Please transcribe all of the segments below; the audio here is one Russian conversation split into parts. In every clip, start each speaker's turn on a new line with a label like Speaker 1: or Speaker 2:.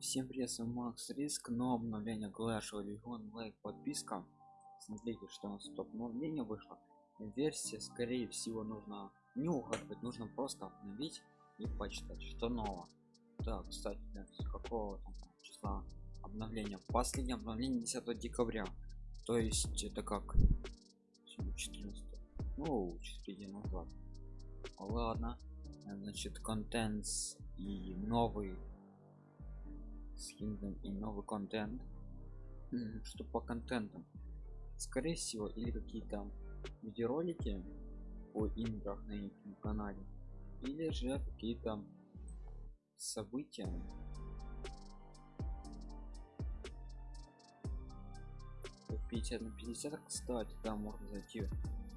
Speaker 1: Всем привет, с вами Макс Риск, но обновление Clash of Legion, лайк, подписка. Смотрите, что у нас топ обновление вышло. Версия, скорее всего, нужно не угадывать, нужно просто обновить и почитать, что нового. Так, кстати, с какого там числа обновления? Последнее обновление 10 декабря. То есть это как 14 ну 4 дня назад ладно значит контент и новый скином и новый контент что по контентам. Скорее всего или какие-то видеоролики о играх на их канале или же какие-то события. 50 на 50 кстати там можно зайти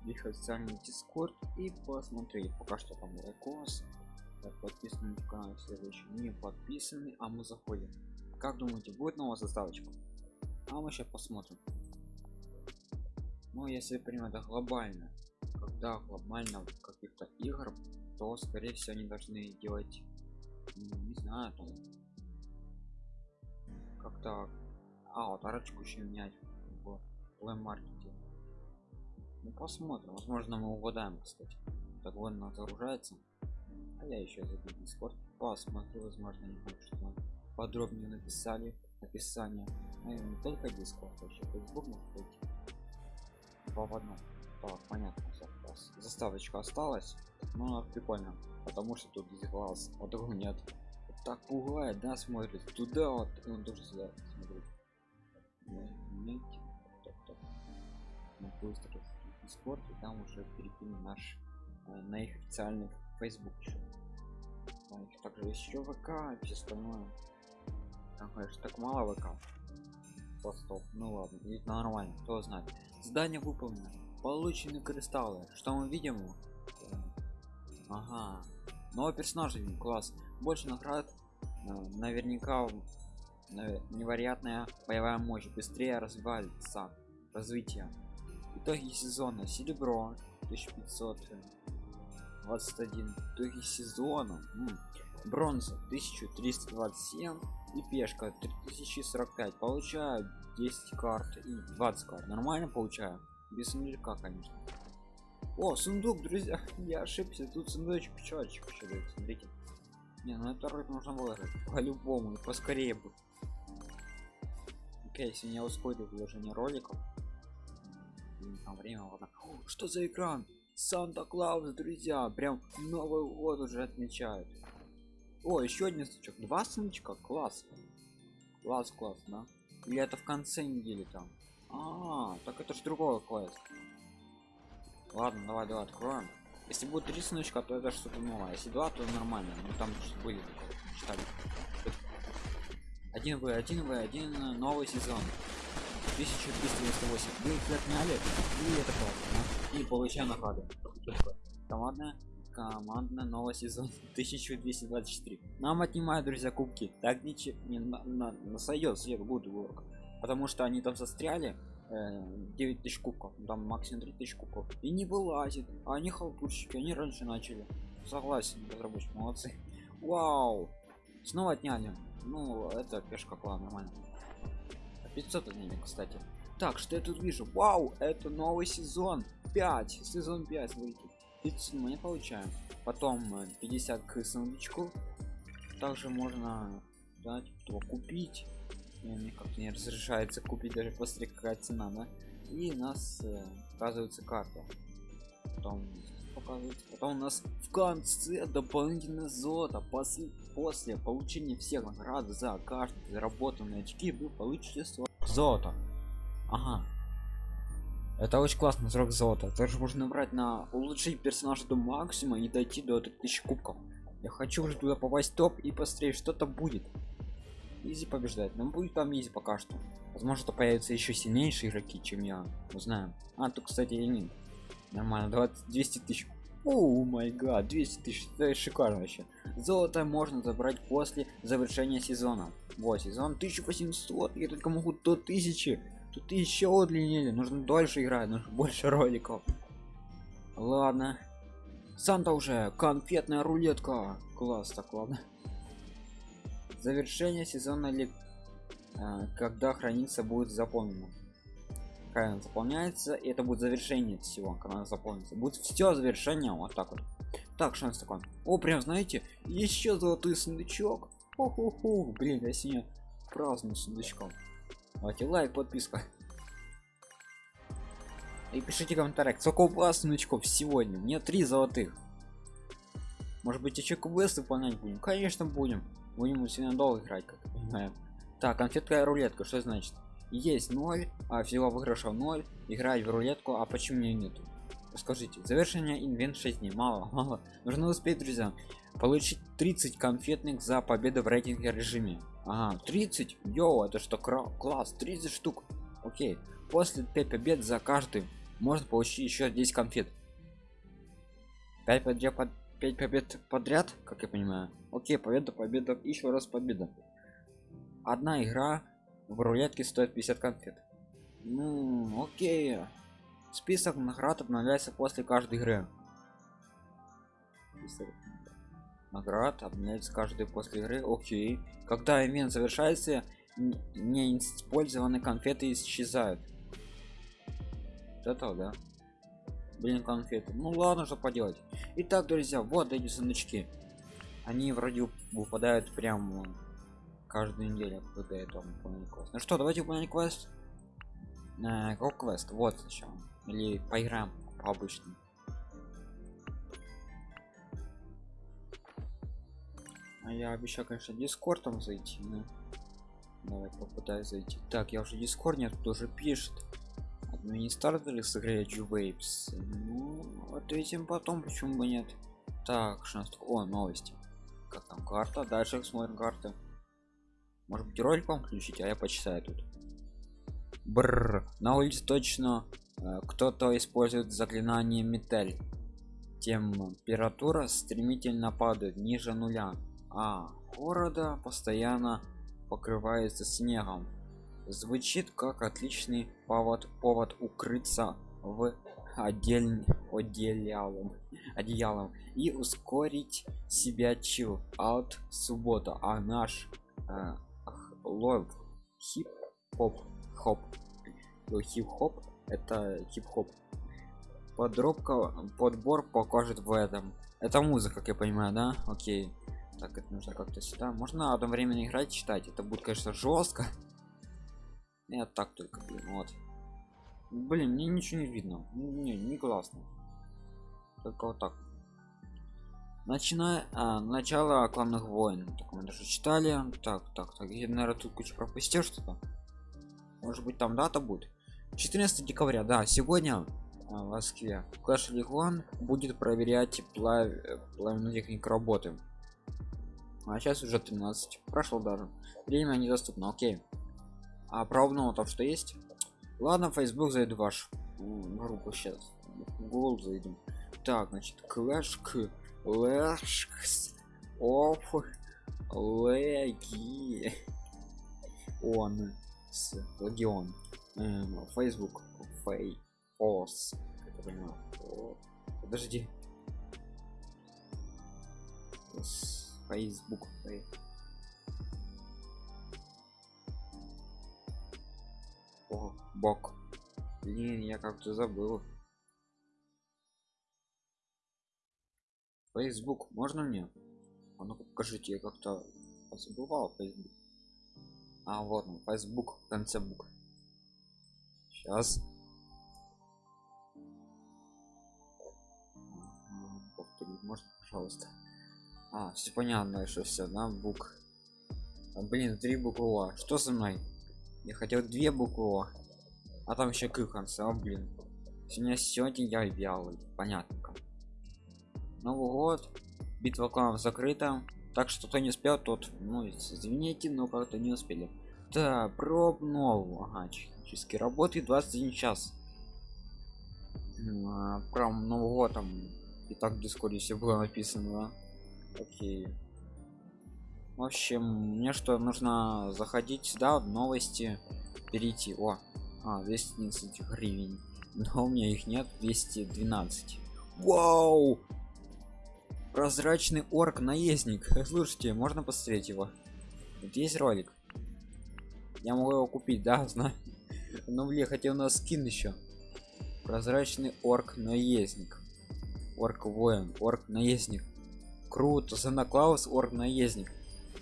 Speaker 1: в их официальный дискорд и посмотреть. Пока что там лайкос подписаны на канал следующий не подписаны а мы заходим как думаете будет новая заставочка? А мы сейчас посмотрим. Ну если примем это глобально. Когда глобально каких-то игр то скорее всего они должны делать ну, не знаю там как-то а вот арочку еще менять в плеймаркете ну посмотрим. Возможно мы угадаем кстати. Так вон она загружается а я еще зайду в дискорд посмотрю возможно не будет что подробнее написали описание. Наверное, не только дискорд вообще facebook может быть два в одном так понятно заставочка осталась. Но прикольно потому что тут глаз вот такого нет так пугает да смотрит. Туда вот и он тоже сюда смотрит. Мы быстро дискорд и там уже перекинем наш э, на их официальный facebook еще. Также еще вк и все остальное там конечно так мало вк стоп ну ладно ведь нормально кто знает. Здание выполнено. Получены кристаллы. Что мы видим? Ага. Новый персонаж видим класс. Больше наград э, наверняка невероятная боевая мощь. Быстрее развивается развитие. Итоги сезона. Серебро 1521 итоги сезона. М -м. бронза 1327 и пешка 3045 получаю 10 карт и 20 карт. Нормально получаю? Без сундука конечно. О сундук друзья я ошибся. Тут сундучек пчелочек еще смотрите. Не ну это рыб нужно выложить по-любому и поскорее бы. Окей если не ускорить вложение роликов. Время ладно что за экран? Санта клаус друзья прям новый год уже отмечают о еще один сундучок два сундучка класс. Класс класс да. Или это в конце недели там? А, -а, -а так это же другого класс ладно давай давай откроем. Если будет три сундучка то это что-то новое. Если два то нормально. Ну там были читали. Один в один в один новый сезон. 1298 вы их отняли и это классно и получаем награды командная командная новый сезон 1224 нам отнимают друзья кубки. Так ничего не на, на, на сойдет свет будет ворк потому что они там застряли э, 9000 кубков там максимум 3000 кубков. И не вылазит. А они халтурщики они раньше начали. Согласен разработчики молодцы. Вау! Снова отняли. Ну это пешка клан нормально. 500 отняли кстати. Так что я тут вижу? Вау это новый сезон. 5 сезон 5 смотрите 30 мы получаем. Потом 50 э, к сундучку также можно дать кто купить. Мне как-то не разрешается купить даже после какая цена да? и у нас э, показывается карта. Потом показывается. Потом у нас в конце дополнительное золото. После после получения всех наград за каждые заработанные очки вы получите золото. Ага это очень классный срок золота. Также можно брать на улучшить персонажа до максимума и дойти до 3000 кубков. Я хочу уже туда попасть топ и посмотреть что-то будет. Изи побеждать нам будет там изи пока что. Возможно то появятся еще сильнейшие игроки чем я. Узнаем а тут кстати и нет. Нормально. 20 200 тысяч. О май гад. 200 тысяч. Это шикарно вообще. Золото можно забрать после завершения сезона. Вот сезон 1800 я только могу до 1000 тут еще удлинили нужно дольше играть нужно больше роликов. Ладно. Санта уже конфетная рулетка. Класс так ладно. Завершение сезона или э, когда хранится будет заполнено. Правильно заполняется и это будет завершение всего когда заполнится. Будет все завершение вот так вот. Так шанс такой о прям знаете еще золотой сундучок. Хо-хо-хо, блин я сегодня праздную сундучком давайте лайк подписка. И пишите комментарий сколько у вас сундучков сегодня? Мне три золотых. Может быть еще квест выполнять будем? Конечно будем. Будем сегодня долго играть как понимаем так конфетка рулетка что значит? Есть 0 а всего выигрышев 0 играть в рулетку а почему мне нету? Скажите завершение инвент 6 дней. Мало мало. Нужно успеть друзья получить 30 конфетных за победу в рейтинге режиме ага 30 йоу это что класс 30 штук. Окей после 5 побед за каждый можно получить еще 10 конфет. 5 побед, 5 побед подряд как я понимаю? Окей победа победа еще раз победа. Одна игра в рулетке стоит 50 конфет. Ну окей. Список наград обновляется после каждой игры наград обменяется каждый после игры. Окей. Когда ивент завершается не использованные конфеты исчезают. Это да. Блин конфеты. Ну ладно что поделать. Итак друзья вот эти сундучки они вроде выпадают прям каждую неделю я там квест ну что давайте выполнять квест э, квест вот сначала или поиграем по обычному а я обещал конечно дискордом зайти но давай попытаюсь зайти. Так я уже дискорд нет тоже пишет. Стартовали с игрой Waves. Ну ответим потом почему бы нет. Так что о новости. Как там карта? Дальше смотрим карты. Может быть ролик вам включить а я почитаю тут. Бррр, на улице точно э, кто-то использует заклинание метель. Температура стремительно падает ниже нуля а города постоянно покрывается снегом. Звучит как отличный повод повод укрыться в отдельным одеялом одеялом и ускорить себя чил от суббота а наш э, лов хип-хоп хоп. Хип-хоп это хип-хоп. Подробка подбор покажет в этом. Это музыка как я понимаю да? Окей так это нужно как-то сюда. Можно одновременно играть читать. Это будет конечно жестко. Я так только блин вот. Блин мне ничего не видно. Не не классно. Только вот так. Начиная а, начало кланных войн так мы даже читали. Так так так. Я наверное тут кучу пропустил что-то. Может быть там дата будет? 14 декабря да. Сегодня а, в москве. Clash league будет проверять плав... плавную технику работы а сейчас уже 13 прошло даже. Время недоступно окей. А пробного там что есть? Ладно facebook зайду ваш группу сейчас гол зайдем. Так значит clash Лэшкс оф леги он с легион эм, facebook фей ос подожди facebook о бок блин я как-то забыл Facebook можно мне? А ну покажите, я как-то забывал Facebook. А вот он, Facebook в конце букв. Сейчас. Повторить можно, пожалуйста. А, все понятно, что все, да, бук. А, блин, три буквы А. Что со мной? Я хотел две буквы А. А там еще к конце, а, блин. Сегодня сегодня я вялый, понятно. Новый год, битва кланов закрыта. Так что кто не успел, тот, ну, извините, но как-то не успели. Да, проб нового. Ага, технически работает 21 час. А, прям Новый год там и так в дискорде все было написано. Окей. В общем, мне что, нужно заходить сюда, в новости, перейти. О, а, 211 гривен. Но у меня их нет, 212. Вау! прозрачный орк наездник слушайте можно посмотреть его вот есть ролик я могу его купить да знаю но блин хотел у нас скин еще прозрачный орк наездник орк воин орк наездник круто. Санта клаус орк наездник.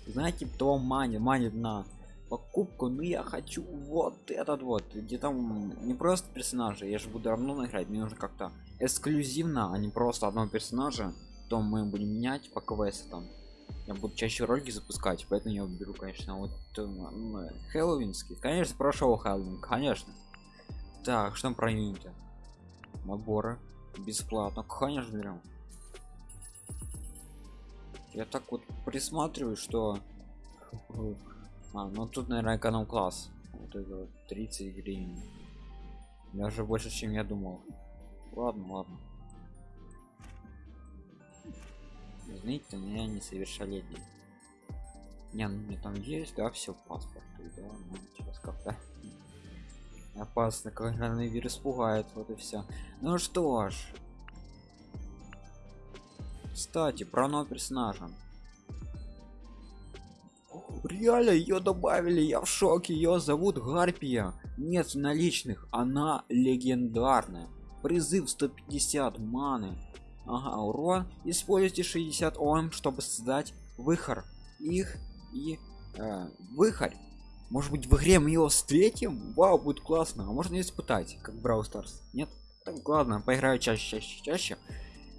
Speaker 1: Знаете кто манит? Манит на покупку. Но я хочу вот этот вот где там не просто персонажа я же буду равно играть мне нужно как-то эксклюзивно а не просто одного персонажа. То мы будем менять по квесту там. Я буду чаще ролики запускать поэтому я беру конечно вот ну, хэллоуинский. Конечно прошел хэллоуин конечно. Так что про юнити наборы. Бесплатно. Конечно берем я так вот присматриваю что а, ну тут наверное эконом класс вот это вот 30 гривен даже больше чем я думал ладно ладно Извините, но я несовершеннолетний. Не, ну мне там есть, да, все паспорт, да, ну сейчас как-то опасно, коронавирус пугает, вот и все. Ну что ж. Кстати, про нового персонажа. Реально ее добавили, я в шоке, ее зовут Гарпия. Нет наличных, она легендарная. Призыв 150 маны. Ага, урон. Используйте 60 ом чтобы создать выхор. Их и э, выхор может быть в игре мы его встретим? Вау будет классно. А можно испытать как брау старс нет? Так ладно поиграю чаще чаще чаще.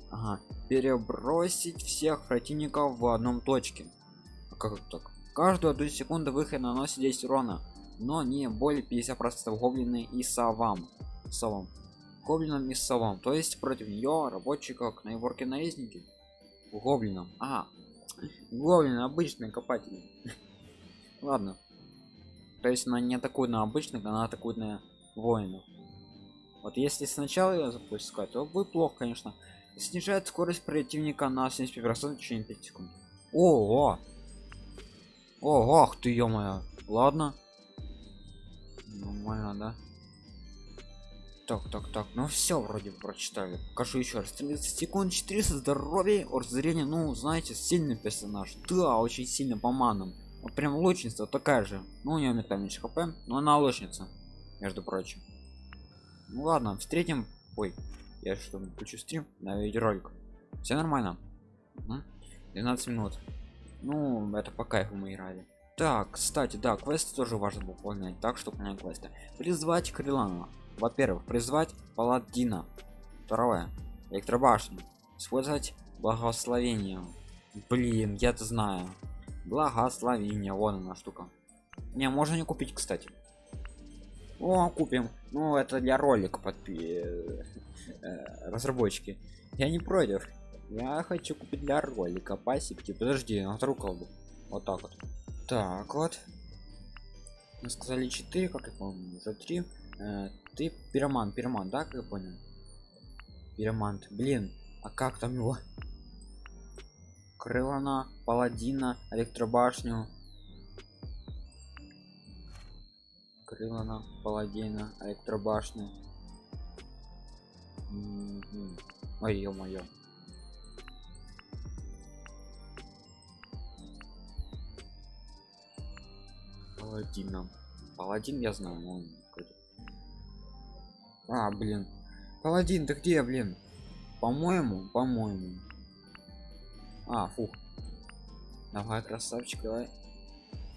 Speaker 1: Ага. Перебросить всех противников в одном точке. А как так? Каждую одну секунду выход наносит 10 урона но не более 50 процентов гоблины и совам. Совам. Гоблином и совам. То есть против нее рабочий как наиворки наездники. Гоблином а гоблин обычный копатель ладно. То есть она не атакует на обычных она атакует на воинов. Вот если сначала ее запускать то будет плохо конечно снижает скорость противника на 75% в течение 5 секунд. Ого! О ах ты ё моя ладно. Нормально да? Так так так. Ну все вроде прочитали. Покажу еще раз. 30 секунд 400 здоровья от зрения ну знаете сильный персонаж. Да очень сильно по манам вот прям лучница такая же. Ну у нее метальный хп но она лучница между прочим. Ну ладно встретим. Ой я что включу стрим на видеоролик все нормально? 12 минут. Ну это по кайфу мы играли. Так кстати да квесты тоже важно выполнять так чтобы понять квесты. Призвать крилана во-первых призвать паладина. Второе электробашню. Использовать благословение. Блин я это знаю. Благословение вон она штука. Не можно не купить кстати о купим. Ну это для ролика под э, разработчики. Я не против. Я хочу купить для ролика пасипки подожди на вторую колду вот так вот. Так вот. Мы сказали 4 как я помню за 3 э, ты пироман пироман да как я понял? Пиромант. Блин а как там его? Крылана паладина электробашню крылана паладина электробашню. Ой ё-моё. Паладином паладин я знаю он а блин. Паладин ты где блин? По-моему по-моему. А фух. Давай красавчик давай.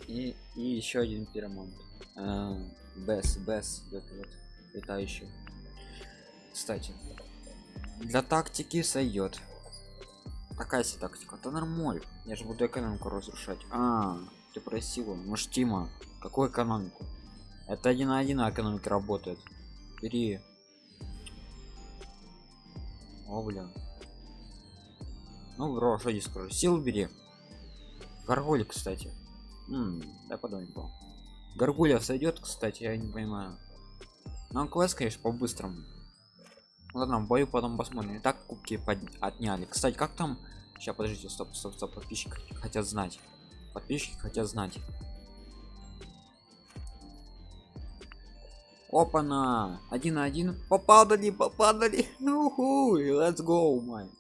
Speaker 1: И и еще один пиромант бес бес вот, летающий кстати для тактики сойдет такая себе тактика? То нормаль. Я же буду экономику разрушать. А ты просила. Может тима? Какую экономику? Это один на один экономика работает. Бери. О блин. Ну бро что здесь скажу. Сил бери. Горгуль кстати. Да подумай был горгулья сойдет кстати я не понимаю. Нам квест конечно по-быстрому. Ладно в бою потом посмотрим. И так кубки под... отняли. Кстати как там? Сейчас подождите стоп стоп стоп подписчики хотят знать. Подписчики хотят знать. Опа на один на один. Попадали попадали. Уху let's go май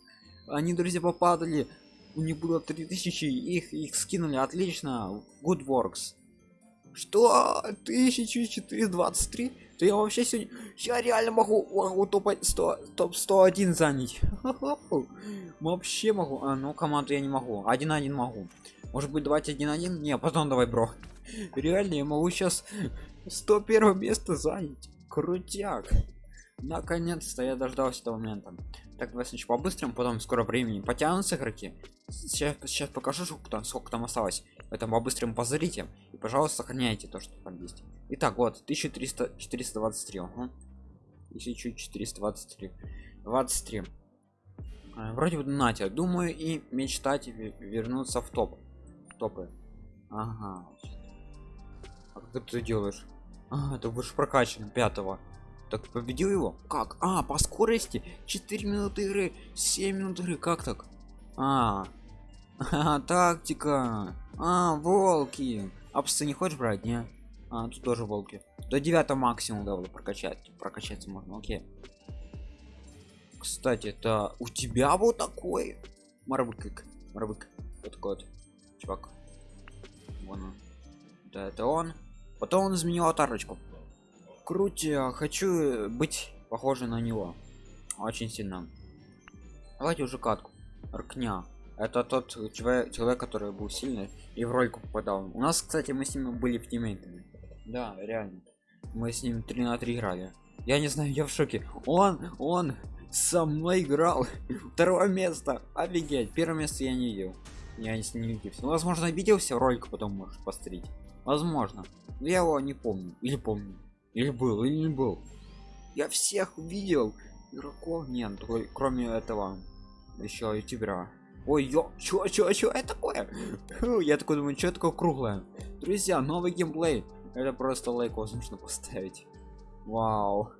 Speaker 1: они друзья попадали. У них было 3000 их их скинули. Отлично. Good works что 1423 то я вообще сегодня я реально могу могу топ 100 топ 101 занять. Вообще могу. А ну команду я не могу. Один один могу. Может быть давайте один один не потом давай бро. Реально я могу сейчас 101 место занять. Крутяк. Наконец-то я дождался этого момента. Так давай сначала по-быстрому потом скоро времени. Потянутся игроки. Сейчас, сейчас покажу сколько там, сколько там осталось поэтому по-быстрому позырите и пожалуйста сохраняйте то что там есть. Итак вот 1300 423 угу. 1423 23 а, вроде бы Натя думаю и мечтать вернуться в топ топы. Ага. А как ты делаешь? А, это будешь прокачан пятого. Так победил его? Как? А по скорости? 4 минуты игры 7 минут игры как так? А, а. Тактика а волки. А псы не хочешь брать не? А тут тоже волки. До 9 максимум да прокачать. Прокачаться можно окей. Кстати это у тебя вот такой? Марбык марбык вот такой вот чувак. Вон он. Да это он. Потом он изменил аватарочку. Крутя хочу быть похожий на него. Очень сильно. Давайте уже катку. Ркня. Это тот человек, человек который был сильный и в рольку попадал. У нас кстати мы с ним были в тиммейтами. Да реально. Мы с ним 3 на 3 играли. Я не знаю я в шоке. Он он со мной играл. Второе место. Офигеть. Первое место я не видел. Я с ним не виделся. Ну, возможно обиделся ролик потом может посмотреть. Возможно. Но я его не помню. Или помню. Или был, или не был. Я всех видел. Игроков нет, кроме этого еще ютубера. Ой, ё, чё, чё, чё, это такое? Я такой думаю, что такое круглое? Друзья, новый геймплей. Это просто лайк нужно поставить. Вау.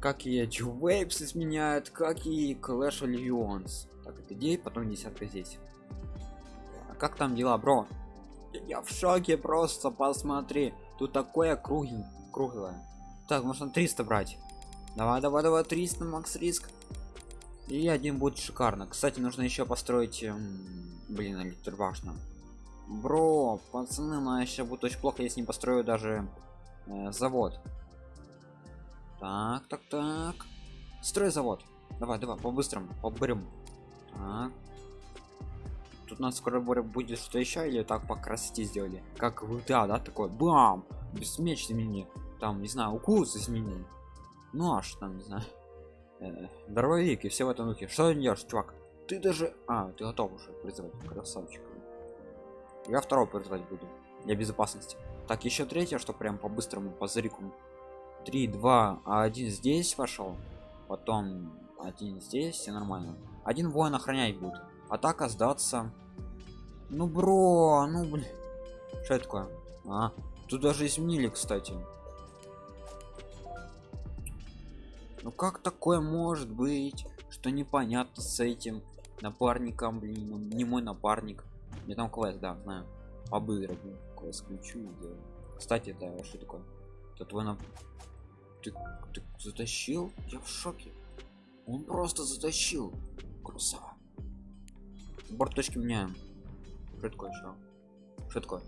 Speaker 1: Как Edge Waves изменяют, как и Clash Legends. Так, это 9, потом десятка здесь. А как там дела, бро? Я в шоке просто, посмотри. Тут такое круги, круглое. Так, можно 300 брать. Давай, давай, давай, 300, макс риск. И один будет шикарно. Кстати, нужно еще построить, блин, электробашню. Бро, пацаны, но еще будет очень плохо, если не построю даже э, завод. Так, так, так. Строй завод. Давай, давай, по-быстрому, по-бырому. Так. Тут нас скоро будет что еще или так по красоте сделали? Как в GTA, да, такой бам! Без меч измени. Там, не знаю, укус измени. Ну аж там, не знаю. Э, дробовик и все в этом духе. Что ты делаешь, чувак? Ты даже... А, ты готов уже призывать, красавчик. Я второго призывать буду. Для безопасности. Так, еще третье, что прям по-быстрому, по зрику. 3, 2, а один здесь пошел. Потом один здесь, все нормально. Один воин охранять будет атака сдаться ну бро ну блин что это такое а тут даже изменили кстати ну как такое может быть что непонятно с этим напарником блин ну, не мой напарник. Мне там квест да знаю. Обыграть квест ключу кстати это что такое? Это твой нап... ты, ты затащил? Я в шоке. Он просто затащил. Красава. Борт точки меняем. Что такое что что такое?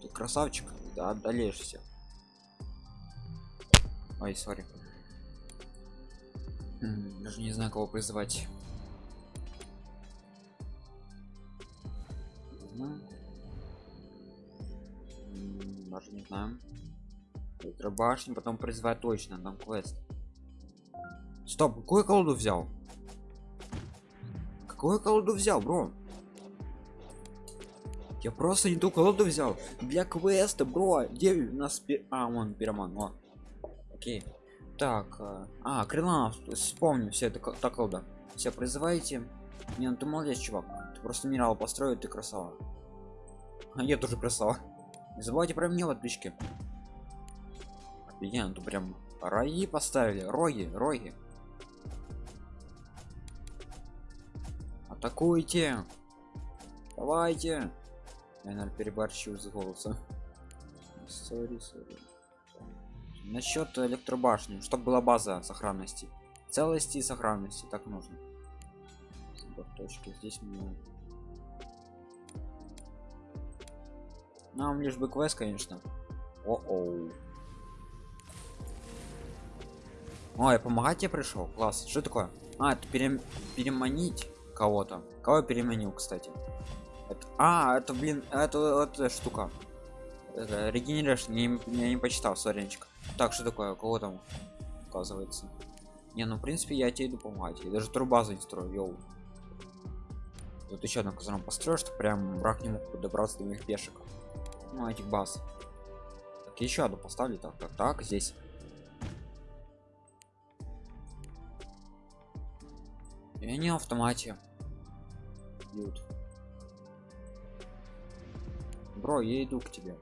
Speaker 1: Ты красавчик да одолеешься ой сори даже не знаю кого призывать. Даже не знаю. Башню потом призывать точно там квест. Стоп какую колоду взял? Какую колоду взял бро? Я просто не ту колоду взял. Для квеста бро. Где у нас а он пироман о окей так э, а крыланов вспомню все это так колода все призывайте не ну ты молодец чувак ты просто минерал построил ты красава. А я тоже красава. Не забывайте про меня в отличке офигенно тут прям роги поставили роги роги. Атакуйте. Давайте. Я наверное переборщил с голосом. Sorry, sorry. Насчет электробашни чтобы была база сохранности. Целости и сохранности так нужно. Точки здесь мы нам лишь бы квест конечно. О оу ой помогать тебе пришел класс. Что такое? А это перем... переманить кого-то. Кого переменил кстати? Это... а это блин это вот штука. Регенерация не, я не почитал соренчик так что такое кого там оказывается? Не ну в принципе я тебе иду помогать. Я даже не строю йоу. Тут еще одну казарму построю что прям враг не мог подобраться до моих пешек. Ну этих баз. Так еще одну поставлю так так так здесь. И они автомате бьют. Бро я иду к тебе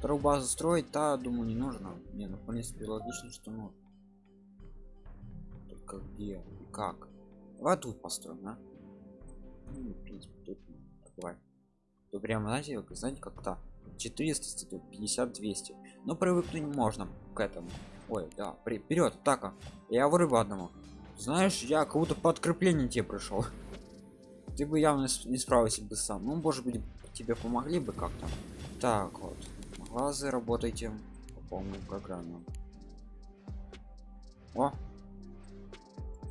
Speaker 1: вторую базу строить да думаю не нужно. Не ну в принципе логично что ну только где и как. Давай тут построим да? ну, в принципе тут давай. То прямо знаете знаете как-то 400 50 200 но привыкнуть можно к этому. Ой да при вперед атака я вырыбу одному. Знаешь я кого-то подкрепление тебе пришел ты бы явно не справился бы сам. Ну может быть тебе помогли бы как-то. Так вот глазы работайте. По полной программе о!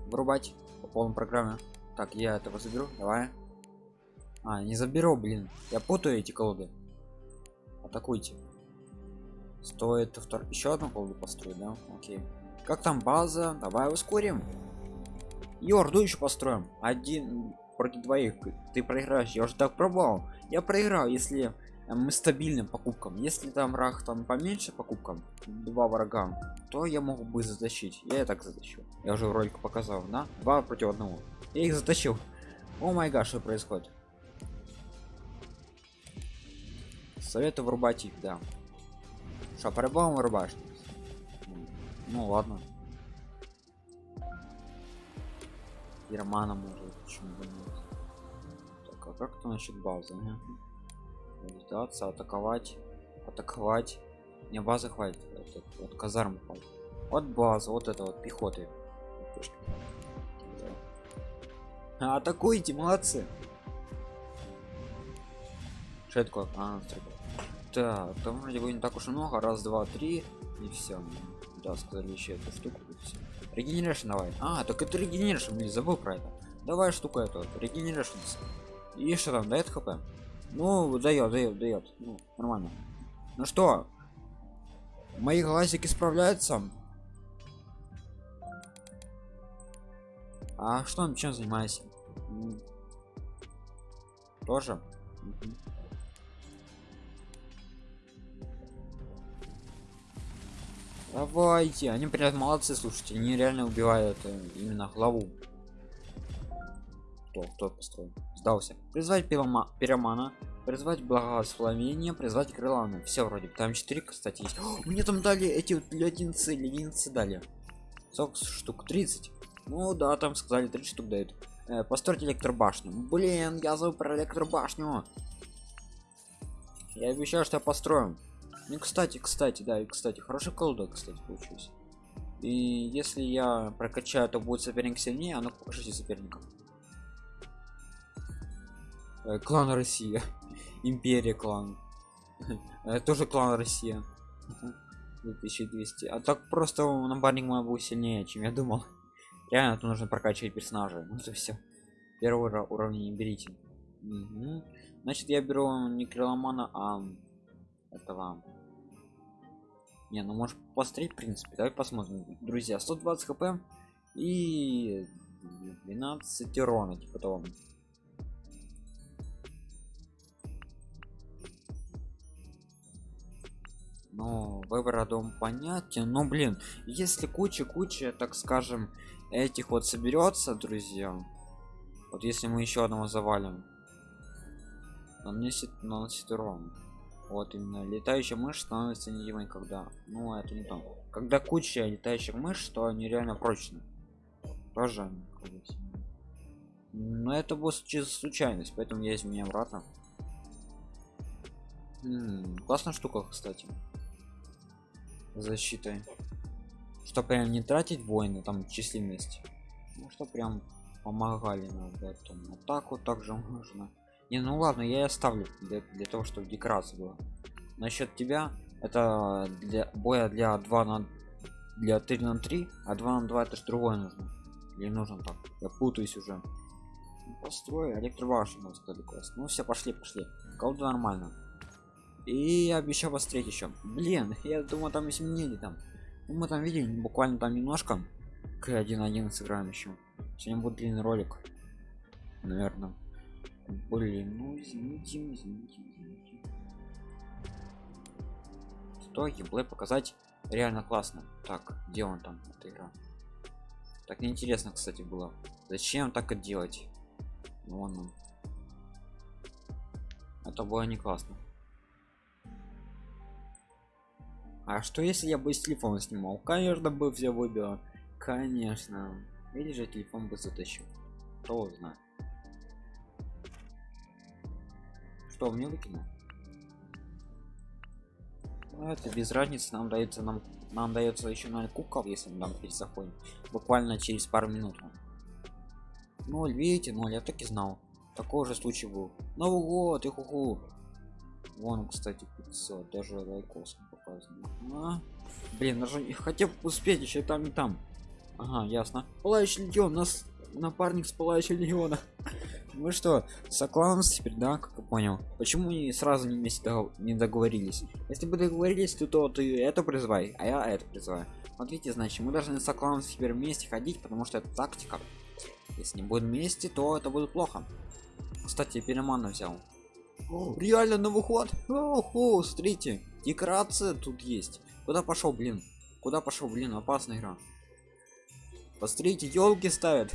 Speaker 1: Вырубать по полной программе. Так я этого заберу давай. А не заберу блин. Я путаю эти колоды. Атакуйте. Стоит втор... еще одну колоду построить да? Окей. Как там база? Давай ускорим. Йорду еще построим. Один против двоих. Ты проиграешь. Я уже так пробовал. Я проиграл если мы стабильным покупкам. Если там враг там поменьше покупкам два врага то я могу бы затащить. Я и так затащил я уже ролик показал да? Два против одного. Я их затащил. О май гаш что происходит? Советую врубать их да. Что по-любому ну ладно. И романа может почему бы нет? Так а как то насчет базы сдаться атаковать атаковать. Не базы хватит вот, вот казарм хватит. Вот база вот это вот пехоты атакуйте молодцы. Что это такое? А, так там вроде бы не так уж и много. Раз два три и все да сказали еще эту штуку и все регенерашн давай. А так это регенерашн блин забыл про это. Давай штука эту регенерашн и что там дает хп ну дает дает дает ну, нормально. Ну что мои глазики справляются? А что он чем занимается тоже? Давайте. Они прям молодцы слушайте. Они реально убивают э, именно главу. Кто кто построил сдался. Призвать пирома, пиромана призвать благословение призвать крыланы все вроде там 4 кстати есть. О, мне там дали эти вот леденцы леденцы дали. Сок штук? 30 ну да там сказали 30 штук дают. Э, построить электробашню. Блин я забыл про электробашню. Я обещаю что я построю ну кстати кстати да и кстати хороший колода кстати получился. И если я прокачаю то будет соперник сильнее а ну покажите соперников э, клан россия. Империя клан. Э, тоже клан россия. 2200 а так просто напарник мой был сильнее чем я думал. Реально тут нужно прокачивать персонажа ну это все первого уровня не берите. Угу. значит я беру не криломана а этого не ну может посмотреть в принципе. Давай посмотрим. Друзья 120 хп и 12 урона типа того но выбор дом понятен. Но блин если куча куча так скажем этих вот соберется друзья вот если мы еще одного завалим наносит наносит урон. Вот именно летающая мышь становится невидимой когда ну это не то. Когда куча летающих мышь то реально прочны. Тоже но это будет чисто случайность поэтому я изменяю обратно. М -м, классная штука кстати защитой. Что прям не тратить воины там численность. Ну что прям помогали нам в этом. Вот так вот также можно. Не ну ладно я оставлю для, для того чтобы декорация была. Насчет тебя. Это для боя для 2 на для 3 на 3 а 2 на 2 это ж другое нужно. Или нужно так? Я путаюсь уже. Построй электробашню сказали квест ну все пошли пошли. Колду нормально и обещал встретить еще блин я думаю там изменили там. Ну, мы там видели буквально там немножко. К 1.1 сыграем еще сегодня будет длинный ролик. Наверное. Блин ну извините извините извините. Что геймплей показать. Реально классно. Так где он там эта игра? Так неинтересно кстати было. Зачем так это делать? Вон он. Это было не классно. А что если я бы с телефона снимал? Конечно бы все выбило. Конечно. Или же телефон бы затащил. Кто знает. Что мне выкинул? Ну, это без разницы нам дается нам нам дается еще на кукол если мы там перезаходим буквально через пару минут 0 видите 0 я так и знал такой же случай был новый год и хуху вон кстати 500 даже лайкос показано а? блин даже хотел успеть еще там и там. Ага ясно. Пылающий легион нас напарник с пылающего легиона. Вы что сокланс теперь да как я понял? Почему не сразу не вместе не договорились? Если бы договорились то, то ты это призывай а я это призываю. Видите значит мы должны сокланс теперь вместе ходить потому что это тактика. Если не будем вместе то это будет плохо. Кстати перемана взял реально на выход Охо, смотрите декорация тут есть. Куда пошел блин? Куда пошел блин опасная игра? Посмотрите елки ставят.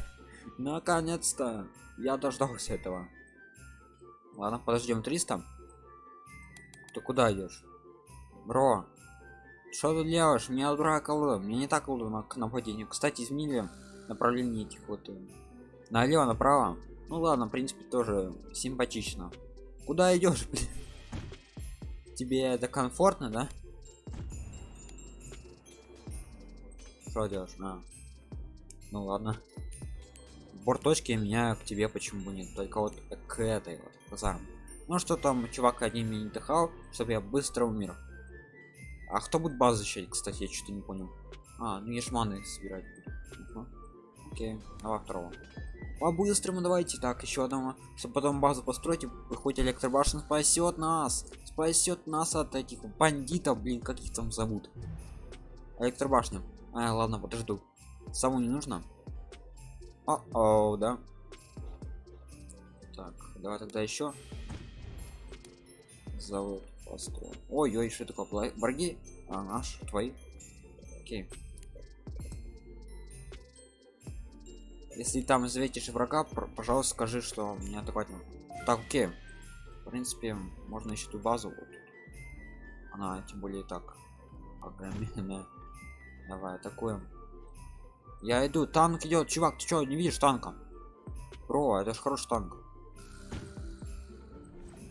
Speaker 1: Наконец-то. Я дождался этого. Ладно подождем 300 ты куда идешь? Бро что ты делаешь? Меня дурак колода мне не так колода к нападению. Кстати изменили направление этих вот э, налево направо ну ладно в принципе тоже симпатично куда идешь тебе это комфортно да? Что делаешь? А. ну ладно. Борт точки меняю к тебе почему бы нет? Только вот к этой вот казарм ну что там чувак одним не дыхал чтобы я быстро умер. А кто будет базу защищать кстати? Я что-то не понял. А ну ешманы собирать. Угу. окей давай второго по-быстрому давайте так еще одного чтобы потом базу построить и хоть электробашен спасет нас. Спасет нас от этих бандитов блин как их там зовут? Электробашня. А ладно подожду. Саму не нужно? О, -о да. Так давай тогда еще завод построим. Ой ой что такое враги? А наш твои. Окей если там заветишь врага пожалуйста скажи что меня атаковать так окей. В принципе можно еще ту базу вот. она тем более так огроменная. Давай атакуем. Я иду. Танк идет. Чувак ты что не видишь танка? Про это же хороший танк.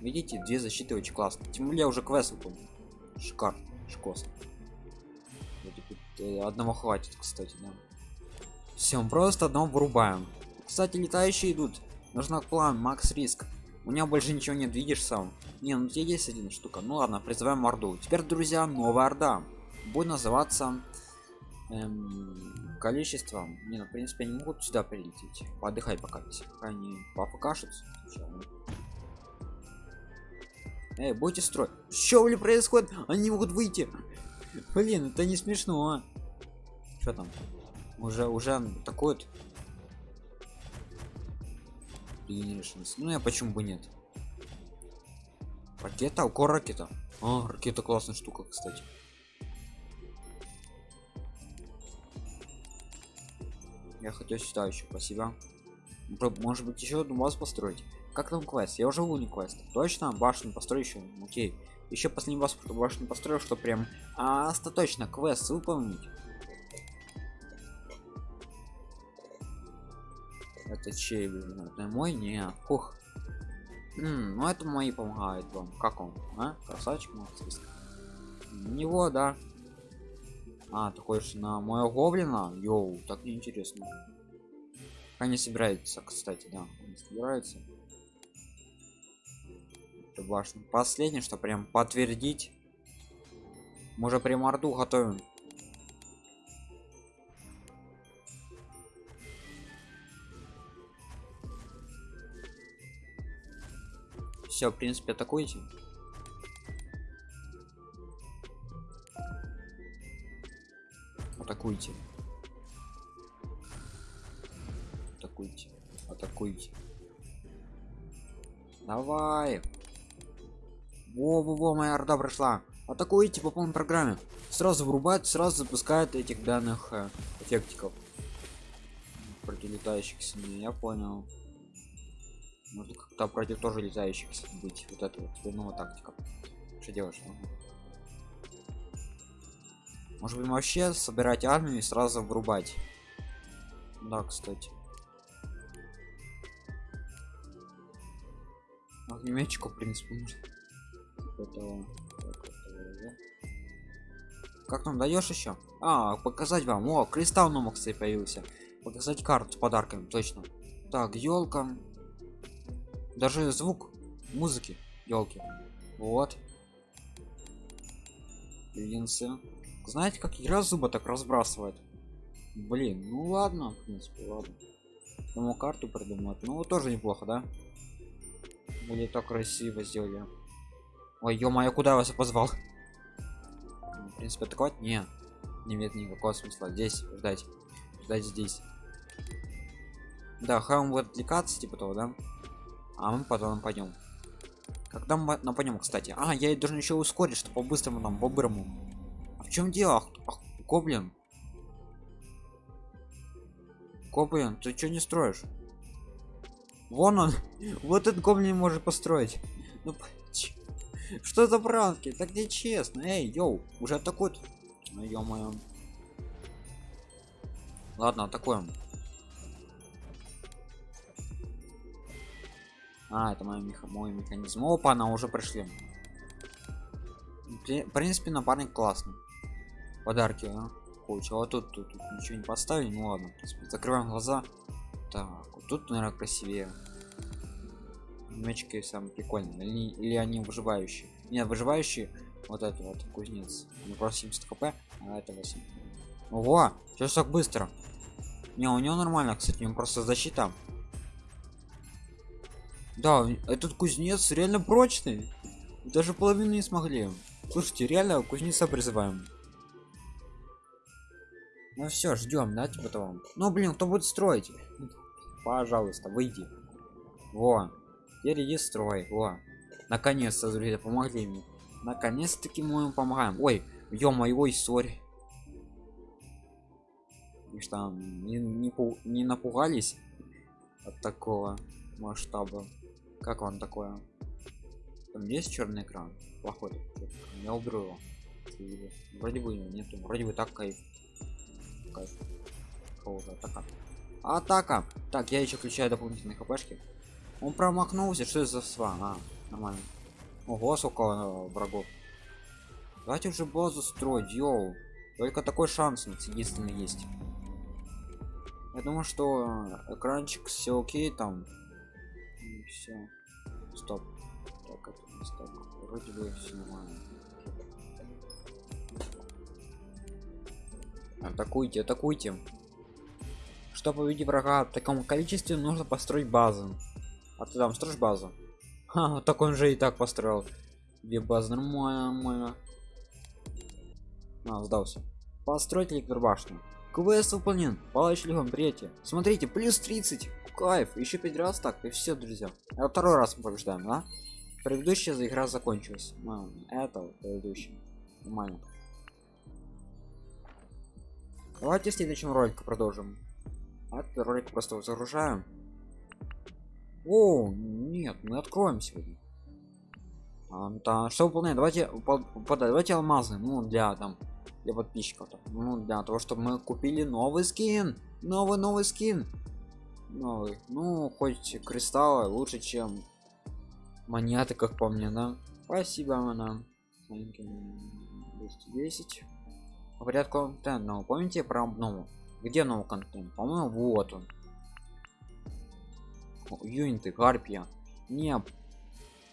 Speaker 1: Видите две защиты очень классно тем более уже квест выполнил. Шикар шкос э, одного хватит кстати да все просто одного вырубаем. Кстати летающие идут. Нужно план макс риск. У меня больше ничего нет видишь сам? Не ну здесь есть один штука. Ну ладно призываем орду. Теперь друзья новая орда. Будет называться эм, количеством не ну в принципе они могут сюда прилететь. Подыхай пока пока они попокашутся Эй, будете строить? Что ли происходит? Они могут выйти. Блин это не смешно. А? что там уже уже вот. Ну я почему бы нет? Ракета? Укор ракета? А, ракета классная штука кстати. Я хотел сюда еще спасибо может быть еще одну базу построить? Как там квест? Я уже не квест. Точно башню построю еще окей. Еще последний башню построил что прям а, остаточно квест выполнить это чей это мой не М ну это мои помогают вам как он а красавчик него да А, ты хочешь на моего гоблина? Йоу, так неинтересно. Они собираются, кстати, да. Они собираются. Это башня. Последнее, что прям подтвердить. Мы уже прям орду готовим. Все, в принципе, атакуйте. Атакуйте. Атакуйте. Атакуйте. Давай. Во-во-во, моя орда прошла. Атакуйте по полной программе. Сразу врубает, сразу запускает этих данных э, эффектиков. Против летающих сильнее, я понял. Может как-то против тоже летающих быть. Вот это вот новая тактика. Что делаешь? Ага. Может быть вообще собирать армию и сразу врубать. Да, кстати. Огнеметчику, в принципе, нужно. Как нам даешь еще? А, показать вам. О, кристалл на кстати, появился. Показать карту с подарками, точно. Так, елка. Даже звук музыки елки. Вот. Линсы. Знаете, как игра зуба так разбрасывает? Блин, ну ладно, в принципе, ладно. Думаю, карту придумать. Ну, тоже неплохо, да? Будет так красиво сделали. Ой, ё-моё, куда вас позвал? В принципе, атаковать? Не. Не имеет никакого смысла. Здесь ждать. Ждать здесь. Да, хам будет отвлекаться, типа того, да? А мы потом пойдем. Когда мы нападем, кстати? А, я должен еще ускорить, что по-быстрому там, по-бырому. Чем дело? Ах, ах, гоблин. Гоблин ты что не строишь? Вон он. Вот этот гоблин может построить. Ну что за пранки? Так не честно. Эй йоу уже атакуют? Ну ё-моё. Ладно атакуем а это мой, меха мой механизм. Опа она уже пришли. В принципе напарник классный. Подарки а? получил а тут, тут, тут ничего не поставили ну ладно в принципе, закрываем глаза. Так вот тут наверное красивее. Мячики самые прикольные. Или, или они выживающие? Нет выживающие вот это вот кузнец. Не просто 70 хп а это 8 ого сейчас так быстро? Не у него нормально кстати у просто защита да этот кузнец реально прочный даже половину не смогли слушайте реально кузнеца призываем ну все, ждем, да, типа того. Ну блин, кто будет строить? Пожалуйста, выйди. Во. Теперь иди строй. Во. Наконец-то, друзья, помогли мне. Наконец-таки мы им помогаем. Ой, ё-моё, ой, сори. И что, не, не, не напугались от такого масштаба? Как вам такое? Там есть черный экран? Плохой. Я уберу его. Вроде бы нету. Вроде бы так кайф кайф. атака. Атака! Так, я еще включаю дополнительные хпшки. Он промахнулся, что это за сва? А, нормально. Ого, сколько врагов. Давайте уже базу строить, йоу. Только такой шанс единственный есть. Я думаю, что экранчик все окей там. Все. Стоп. Так, это не стоп. Вроде бы все нормально. Атакуйте, атакуйте. Чтобы победить врага в таком количестве, нужно построить базу. А ты там строишь базу? Ха, так он же и так построил. Две базы, нормально, нормально. А, сдался. Построить электробашню. Квест выполнен. Палач легон, приятие. Смотрите, плюс 30. Кайф. Еще пять раз так. И все, друзья. А второй раз мы побеждаем, да? Предыдущая игра закончилась. А, это предыдущая. Нормально. Давайте в следующем ролике продолжим. Этот ролик просто загружаем. О, нет, мы откроем сегодня. А, да, что выполнять? Давайте, по, давайте алмазы, ну для там для подписчиков, там, ну для того, чтобы мы купили новый скин, новый новый скин, новый. Ну хоть кристаллы лучше, чем монеты, как по мне, да. Спасибо, она. 210 говорят контент но помните про новый? Где новый контент? По моему вот он. Юниты гарпия. Не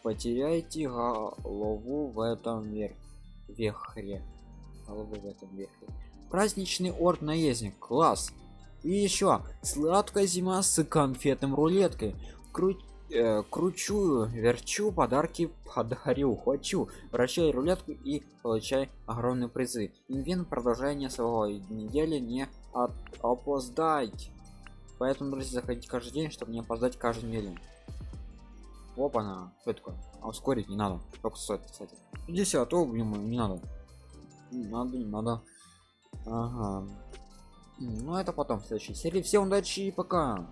Speaker 1: потеряйте голову в этом верх вехре. Голову в этом вехре. Праздничный орд наездник. Класс и еще сладкая зима с конфетным рулеткой. Кру э, кручу верчу подарки подарю хочу. Вращай рулетку и получай огромные призы. Инвент продолжение своего недели не от опоздать. Поэтому друзья заходить каждый день чтобы не опоздать каждую неделю. Опа на что такое а ускорить не надо. Только стоит кстати. Иди а то не надо. Не надо не надо. Ага ну это потом в следующей серии всем удачи и пока